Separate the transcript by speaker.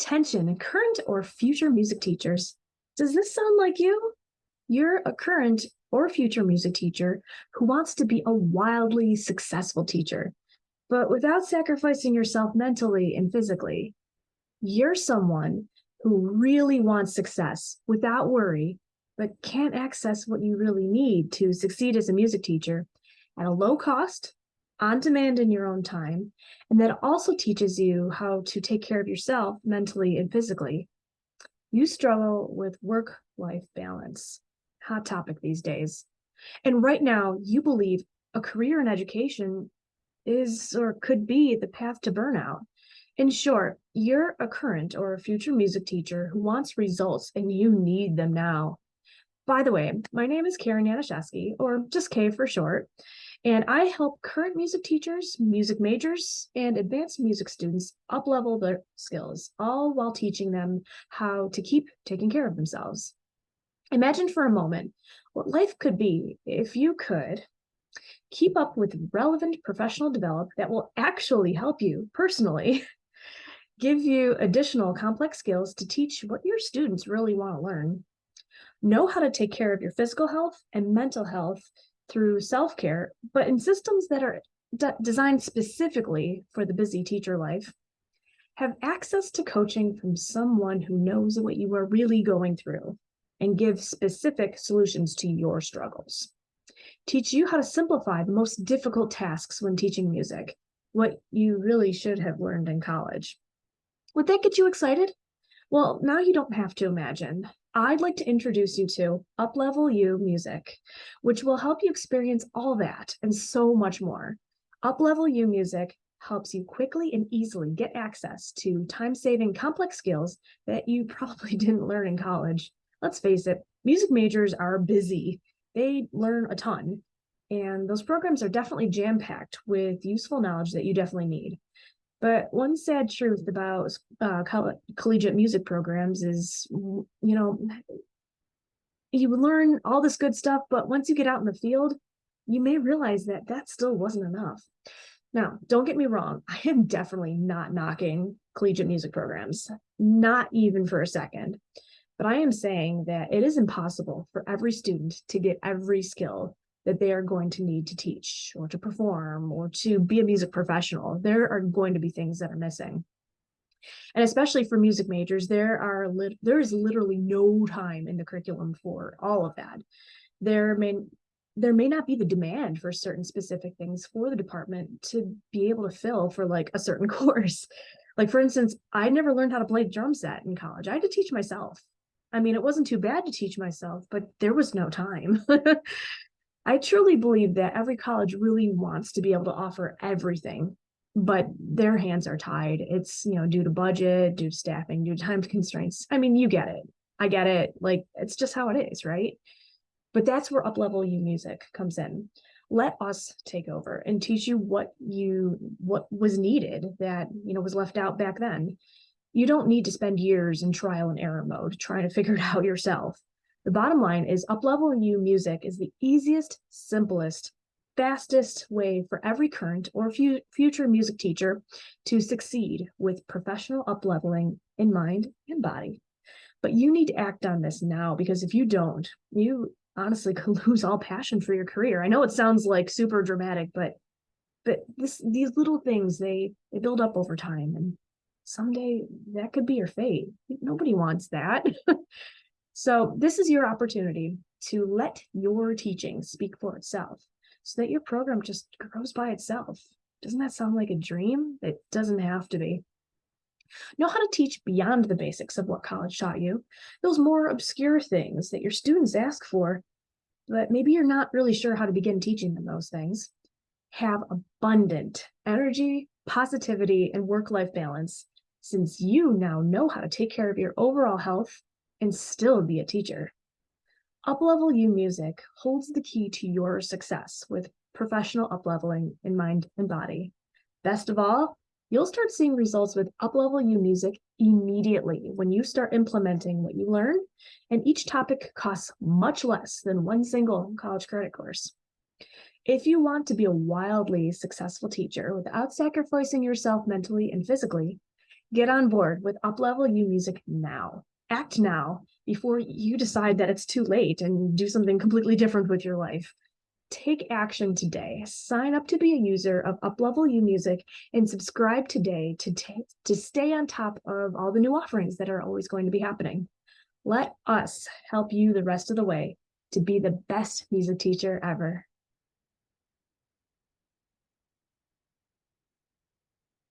Speaker 1: Attention, current or future music teachers. Does this sound like you? You're a current or future music teacher who wants to be a wildly successful teacher, but without sacrificing yourself mentally and physically. You're someone who really wants success without worry, but can't access what you really need to succeed as a music teacher at a low cost, on demand in your own time, and that also teaches you how to take care of yourself mentally and physically. You struggle with work-life balance, hot topic these days. And right now, you believe a career in education is or could be the path to burnout. In short, you're a current or a future music teacher who wants results and you need them now. By the way, my name is Karen Yanishevsky, or just Kay for short, and I help current music teachers, music majors, and advanced music students up-level their skills, all while teaching them how to keep taking care of themselves. Imagine for a moment what life could be if you could keep up with relevant professional development that will actually help you personally, give you additional complex skills to teach what your students really want to learn, know how to take care of your physical health and mental health through self-care, but in systems that are designed specifically for the busy teacher life, have access to coaching from someone who knows what you are really going through and give specific solutions to your struggles. Teach you how to simplify the most difficult tasks when teaching music, what you really should have learned in college. Would that get you excited? Well, now you don't have to imagine. I'd like to introduce you to Uplevel You Music, which will help you experience all that and so much more. Uplevel You Music helps you quickly and easily get access to time-saving complex skills that you probably didn't learn in college. Let's face it, music majors are busy. They learn a ton, and those programs are definitely jam-packed with useful knowledge that you definitely need. But one sad truth about uh, coll collegiate music programs is, you know, you learn all this good stuff, but once you get out in the field, you may realize that that still wasn't enough. Now, don't get me wrong, I am definitely not knocking collegiate music programs, not even for a second. But I am saying that it is impossible for every student to get every skill that they are going to need to teach or to perform or to be a music professional. There are going to be things that are missing. And especially for music majors, there are there is literally no time in the curriculum for all of that. There may there may not be the demand for certain specific things for the department to be able to fill for like a certain course. Like for instance, I never learned how to play drum set in college. I had to teach myself. I mean, it wasn't too bad to teach myself, but there was no time. I truly believe that every college really wants to be able to offer everything, but their hands are tied. It's, you know, due to budget, due to staffing, due to time constraints. I mean, you get it. I get it. Like, it's just how it is, right? But that's where Uplevel You Music comes in. Let us take over and teach you what you what was needed that, you know, was left out back then. You don't need to spend years in trial and error mode trying to figure it out yourself. The bottom line is Uplevel You Music is the easiest, simplest, fastest way for every current or future music teacher to succeed with professional upleveling in mind and body. But you need to act on this now because if you don't, you honestly could lose all passion for your career. I know it sounds like super dramatic, but but this these little things they they build up over time and someday that could be your fate. Nobody wants that. So this is your opportunity to let your teaching speak for itself so that your program just grows by itself. Doesn't that sound like a dream? It doesn't have to be. Know how to teach beyond the basics of what college taught you, those more obscure things that your students ask for, but maybe you're not really sure how to begin teaching them those things. Have abundant energy, positivity, and work-life balance since you now know how to take care of your overall health and still be a teacher. Uplevel You Music holds the key to your success with professional upleveling in mind and body. Best of all, you'll start seeing results with Uplevel You Music immediately when you start implementing what you learn, and each topic costs much less than one single college credit course. If you want to be a wildly successful teacher without sacrificing yourself mentally and physically, Get on board with Uplevel U Music now. Act now before you decide that it's too late and do something completely different with your life. Take action today. Sign up to be a user of Uplevel U Music and subscribe today to, to stay on top of all the new offerings that are always going to be happening. Let us help you the rest of the way to be the best music teacher ever.